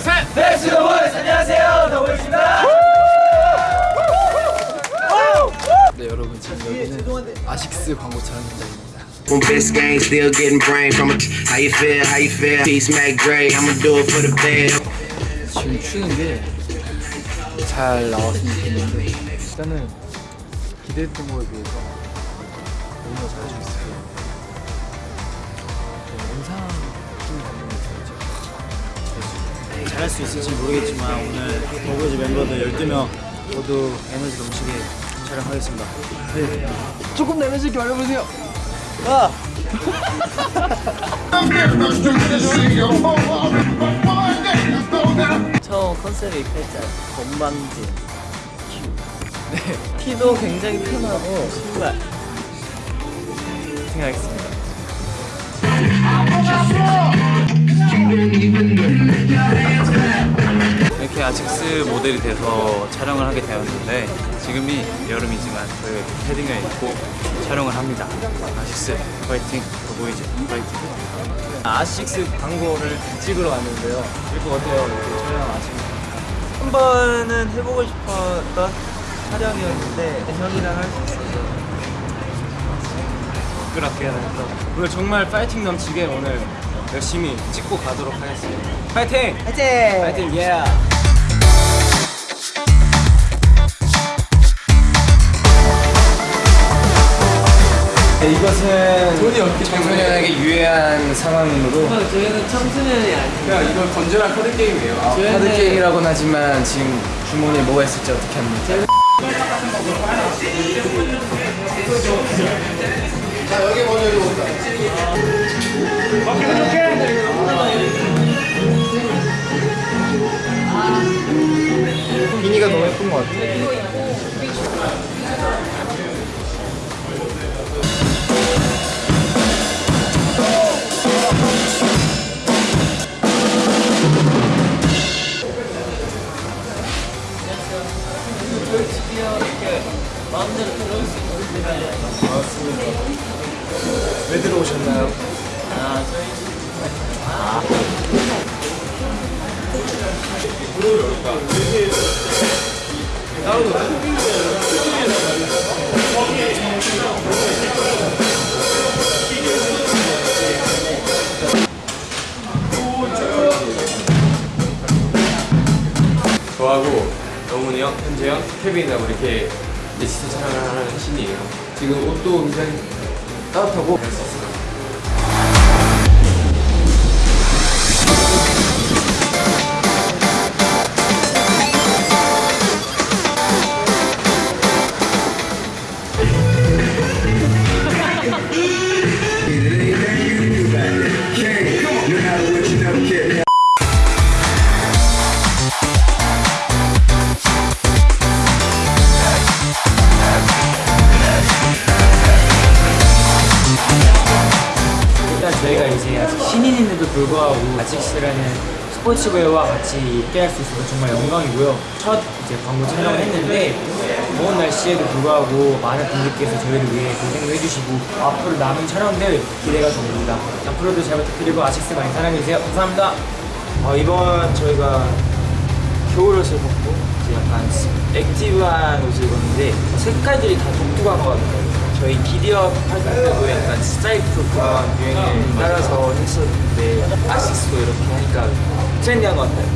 셋. 넥스 더 보이스 안녕하세요 더 보이스입니다 네 여러분 지금 여기는 아식스 광고 촬영 현장입니다. When Biscayne still getting brain from a how you feel, how you feel. T Smack Dre, I'ma do it for the band. 지금 추는 게 잘 나왔으면 좋겠는데 일단은 기대했던 거에 비해서 잘할 수 있을지 모르겠지만 오늘 더보이즈 멤버들 12명 모두 에너지 넘치게 촬영하겠습니다. 조금 내면서 이렇게 말해보세요. 처음 컨셉이 팔자 건방진 큐 네. 키도 굉장히 편하고 신발 생각하겠습니다 이렇게 아식스 모델이 돼서 촬영을 하게 되었는데 지금이 여름이지만 저희가 이렇게 패딩을 입고 촬영을 합니다. 아식스 파이팅, 더보이즈 파이팅. 아식스 광고를 찍으러 왔는데요 이거 어때요? 이렇게 촬영 아식스 한 번은 해보고 싶었던 촬영이었는데 형이랑 할 수 있어서 부끄럽게 해서 오늘 정말 파이팅 넘치게 오늘 열심히 찍고 가도록 하겠습니다. 파이팅! 화이팅! 파이팅! 예! 네, 이것은 청소년에게 유해한 상황이므로 저희는 청소년이 아니에요 야 이거 건전한 카드 게임이에요 카드 게임이라고는 하지만 지금 주머니에 뭐가 있을지 어떻게 합니까? 너무 예 것 같아. 왜 들어오셨나요? 저 하고 영훈이 형, 현재 형, 케빈하고 이렇게 리스트 촬영을 하는 신이에요. 지금 옷도 굉장히 따뜻하고 저희가 이제 아직 신인임에도 불구하고 아식스라는 스포츠웨어와 같이 있게 할수 있어서 정말 영광이고요. 첫 이제 광고 촬영을 했는데 더운 날씨에도 불구하고 많은 분들께서 저희를 위해 고생을 해주시고 앞으로 남은 촬영들 기대가 됩니다. 앞으로도 잘 부탁드리고 아식스 많이 사랑해주세요. 감사합니다. 어, 이번 저희가 겨울 옷을 벗고 이제 약간 active한 옷을 입었는데 색깔들이 다 독특한 것 같아요. 저희 Giddy Up 활동 때도 약간 스트라이프 그런 유행을 따라서 했었는데 아식스도 이렇게 하니까 trendy한 것 같아요.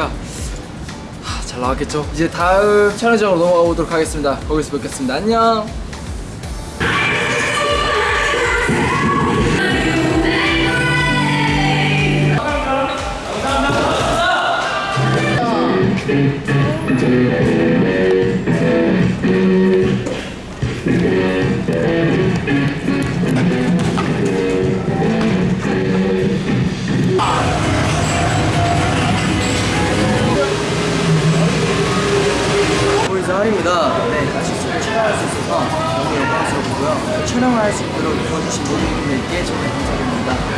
테니까 하, 잘 나왔겠죠? 이제 다음 촬영장으로 넘어가 보도록 하겠습니다. 거기서 뵙겠습니다. 안녕!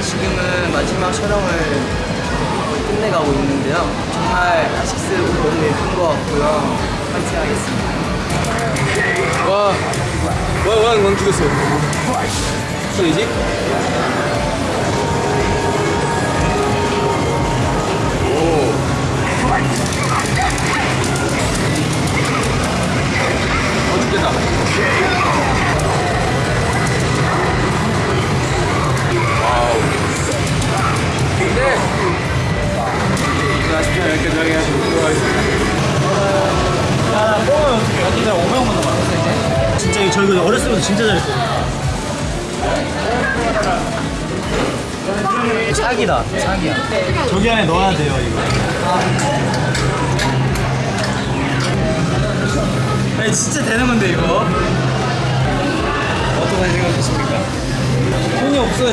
지금은 마지막 촬영을 거의 끝내가고 있는데요. 정말 아식스 너무 예쁜 것 같고요. 파이팅 하겠습니다. 와, 와, 와, 왕 죽였어. 소리지? 오. 어, 죽겠다. 어떻게 여기가 5명만 남았어 이제? 진짜 이거 저희 그 어렸을 때부터 진짜 잘했거든요. 사기다, 사기야. 저기 안에 넣어야 돼요 이거. 아니 진짜 되는 건데 이거. 어떤 생각하십니까? 손이 없어요.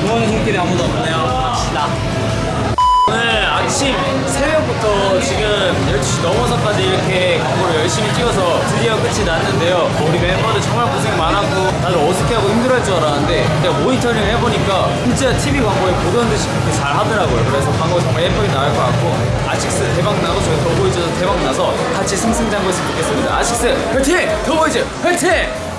좋아하는 손길이 아무도 없네요. 갑시다. 오늘 아침 새벽부터 지금 12시 넘어서까지 이렇게 광고를 열심히 찍어서 드디어 끝이 났는데요. 우리 멤버들 정말 고생 많았고 다들 어색해하고 힘들어할 줄 알았는데 제가 모니터링 해보니까 진짜 TV 광고에 보던 듯이 그렇게 잘 하더라고요. 그래서 광고 정말 예쁘게 나올 것 같고 아식스 대박 나고 저희 더보이즈도 대박 나서 같이 승승장구했으면 좋겠습니다. 아식스 화이팅! 더보이즈 화이팅!